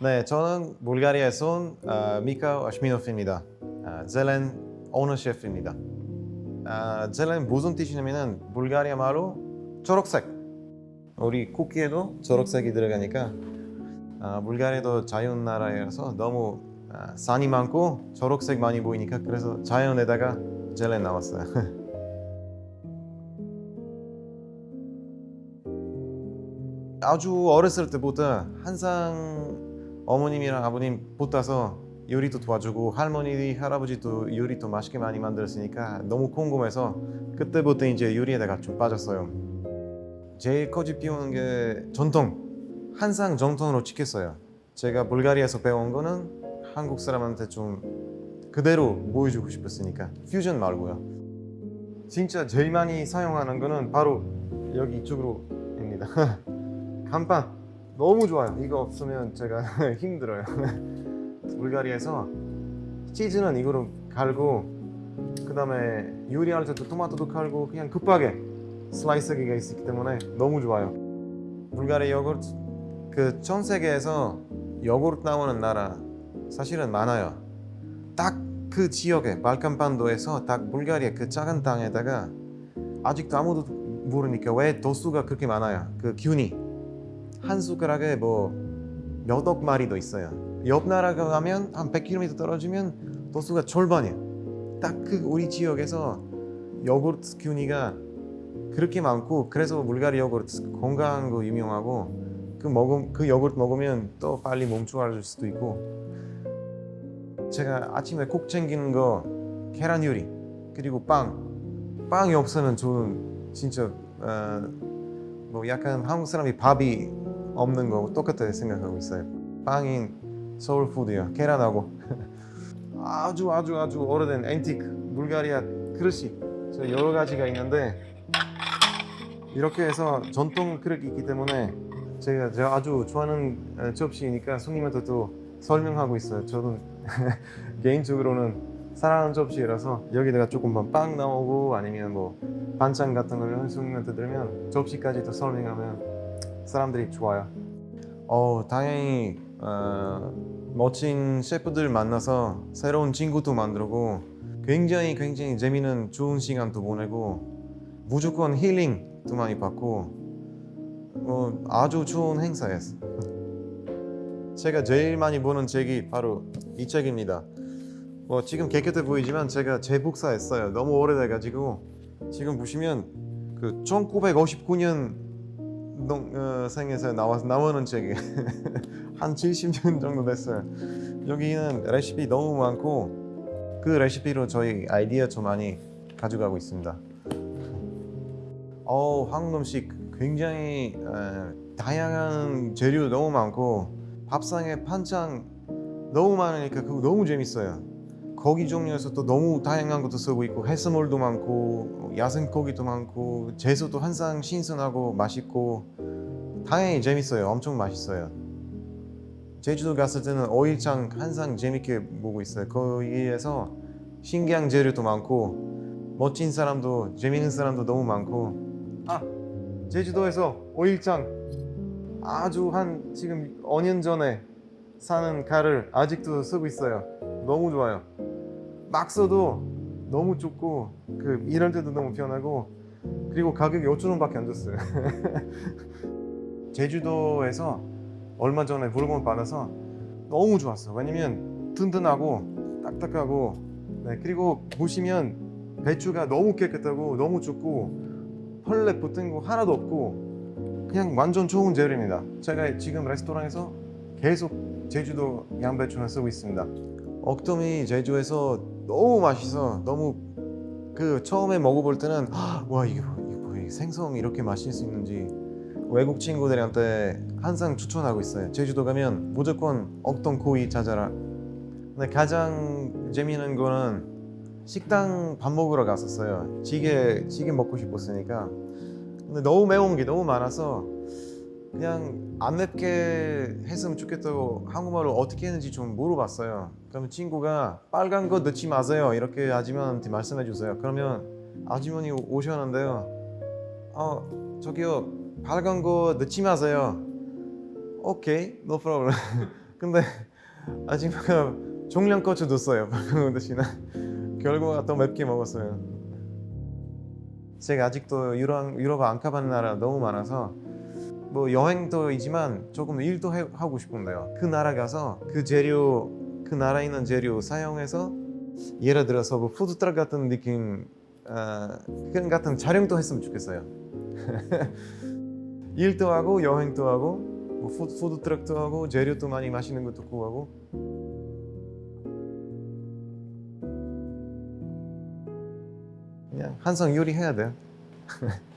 네, 저는 불가리아에서 온 아, 미카 아시미노프입니다. 아, 젤렌 오너 셰프입니다. 아, 젤렌 무슨 뜻이냐면은 불가리아 말로 초록색. 우리 쿠키에도 초록색이 들어가니까 아, 불가리아도 자연 나라여서 너무 아, 산이 많고 초록색 많이 보이니까 그래서 자연에다가 젤렌 나왔어요. 아주 어렸을 때부터 항상 어머님이랑 아버님 붙어서 요리도 도와주고 할머니, 할아버지도 요리도 맛있게 많이 만들었으니까 너무 궁금해서 그때부터 이제 요리에다가 좀 빠졌어요. 제일 거짓 피우는 게 전통. 항상 전통으로 지켰어요. 제가 불가리아에서 배운 거는 한국 사람한테 좀 그대로 보여주고 싶었으니까 퓨전 말고요. 진짜 제일 많이 사용하는 거는 바로 여기 이쪽으로입니다. 간판 너무 좋아요. 이거 없으면 제가 힘들어요. 불가리아에서 치즈는 이거로 갈고 그 다음에 요리할 때도 토마토도 갈고 그냥 급하게 슬라이스하기가 있기 때문에 너무 좋아요. 불가리아 요구르트 그 전 세계에서 요구르트 나오는 나라 사실은 많아요. 딱 그 지역에 발칸반도에서 딱 불가리아 그 작은 땅에다가 아직도 아무도 모르니까 왜 도수가 그렇게 많아요. 그 균이 한 숟가락에 뭐몇 억 마리도 있어요. 옆 나라 가면 한 100km 떨어지면 도수가 절반이에요. 딱 그 우리 지역에서 요구르트 균이가 그렇게 많고 그래서 불가리 요구르트 건강한 거 유명하고 그 먹음 그 요구르트 먹으면 또 빨리 몸 좋아질 수도 있고 제가 아침에 꼭 챙기는 거 계란 요리 그리고 빵 빵이 없으면 저는 진짜 어, 뭐 약간 한국 사람이 밥이 없는 거 똑같아 생각하고 있어요. 빵인 서울푸드야. 계란하고 아주 아주 아주 오래된 앤티크 불가리아 그릇이 저 여러 가지가 있는데 이렇게 해서 전통 그릇이 있기 때문에 제가, 제가 아주 좋아하는 어, 접시니까 손님한테 또 설명하고 있어요. 저도 개인적으로는 사랑하는 접시라서 여기다가 조금만 빵 나오고 아니면 뭐 반찬 같은 걸 손님한테 들으면 접시까지 또 설명하면 사람들이 좋아요. 어, 당연히 어, 멋진 셰프들 만나서 새로운 친구도 만들고 굉장히 굉장히 재미있는 좋은 시간도 보내고 무조건 힐링도 많이 받고 어, 아주 좋은 행사였어. 제가 제일 많이 보는 책이 바로 이 책입니다. 뭐 지금 깨끗해 보이지만 제가 재복사했어요. 너무 오래돼가지고 지금 보시면 그 1959년 농, 어, 생에서 나와 나오는 책이 한 70년 정도 됐어요. 여기는 레시피 너무 많고 그 레시피로 저희 아이디어 좀 많이 가져가고 있습니다. 어, 한국 음식 굉장히 어, 다양한 재료 너무 많고 밥상에 반찬 너무 많으니까 그거 너무 재밌어요. 고기 종류에서 또 너무 다양한 것도 쓰고 있고 해산물도 많고 야생 고기도 많고 채소도 항상 신선하고 맛있고 당연히 재밌어요. 엄청 맛있어요. 제주도 갔을 때는 오일장 항상 재밌게 보고 있어요. 거기에서 신기한 재료도 많고 멋진 사람도 재밌는 사람도 너무 많고 아 제주도에서 오일장 아주 한 지금 5년 전에 사는 칼을 아직도 쓰고 있어요. 너무 좋아요. 막 써도 너무 좁고 그 일할 때도 너무 편하고 그리고 가격이 5천 원밖에 안 줬어요. 제주도에서 얼마 전에 물건 받아서 너무 좋았어. 왜냐면 튼튼하고 딱딱하고 네, 그리고 보시면 배추가 너무 깨끗하고 너무 좁고 펄레 붙은 거 하나도 없고 그냥 완전 좋은 재료입니다. 제가 지금 레스토랑에서 계속 제주도 양배추를 쓰고 있습니다. 억돔이 제주에서 너무 맛있어. 너무 그 처음에 먹어볼 때는 와 이게 뭐, 이게 뭐 생선 이렇게 맛있을 수 있는지 외국 친구들한테 항상 추천하고 있어요. 제주도 가면 무조건 억돔 구이 찾아라. 근데 가장 재미있는 거는 식당 밥 먹으러 갔었어요. 찌개 찌개 먹고 싶었으니까. 근데 너무 매운 게 너무 많아서 그냥 안 맵게 했으면 좋겠다고 한국말로 어떻게 했는지 좀 물어봤어요. 그러면 친구가 빨간 거 넣지 마세요. 이렇게 아주머니한테 말씀해 주세요. 그러면 아주머니 오셨는데요. 어 저기요 빨간 거 넣지 마세요. 오케이, no problem. 근데 아줌마가 종량고추 넣었어요 방금 대신에 결국 더 맵게 먹었어요 제가 아직도 유럽, 유럽 안 가본 나라 너무 많아서 뭐 여행도 이지만 조금 일도 해, 하고 싶은데요. 그 나라 가서 그 재료 그 나라에 있는 재료 사용해서 예를 들어서 뭐 푸드트럭 같은 느낌 어, 그런 같은 촬영도 했으면 좋겠어요. 일도 하고 여행도 하고 뭐 푸드, 푸드트럭도 하고 재료도 많이 마시는 것도 구하고. 그냥 항상 요리해야 돼요